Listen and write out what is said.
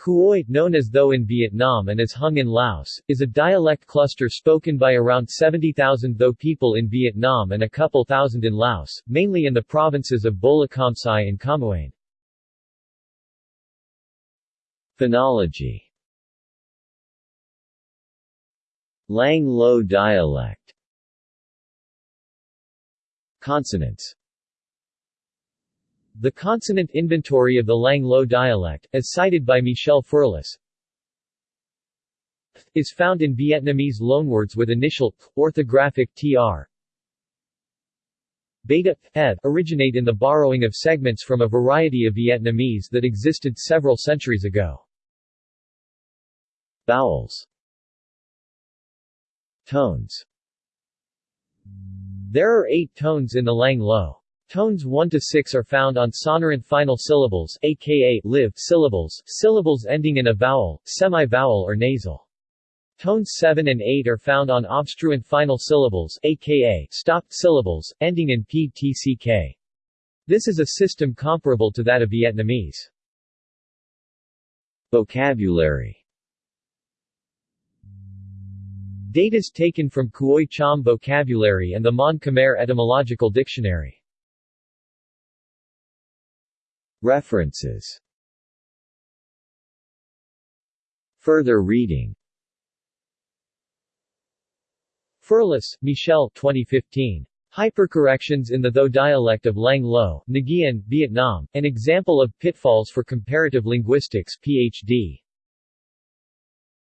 Khoi, known as Tho in Vietnam and as Hung in Laos, is a dialect cluster spoken by around 70,000 Tho people in Vietnam and a couple thousand in Laos, mainly in the provinces of Bolikhamsai and Khammouane. Phonology. Lang Lo dialect. Consonants The consonant inventory of the Lang Lo dialect, as cited by Michel Ferlus, is found in Vietnamese loanwords with initial orthographic tr. Beta, eth, originate in the borrowing of segments from a variety of Vietnamese that existed several centuries ago. Vowels Tones There are eight tones in the Lang Lo. Tones 1 to 6 are found on sonorant final syllables aka live syllables, syllables ending in a vowel, semi-vowel or nasal. Tones 7 and 8 are found on obstruent final syllables aka stopped syllables, ending in ptck. This is a system comparable to that of Vietnamese. Vocabulary Datas taken from Khoi Cham vocabulary and the Mon Khmer etymological dictionary. References Further reading Ferlus, Michel 2015. Hypercorrections in the Tho dialect of Lang Lo, Nguyen, Vietnam, An Example of Pitfalls for Comparative Linguistics, Ph.D.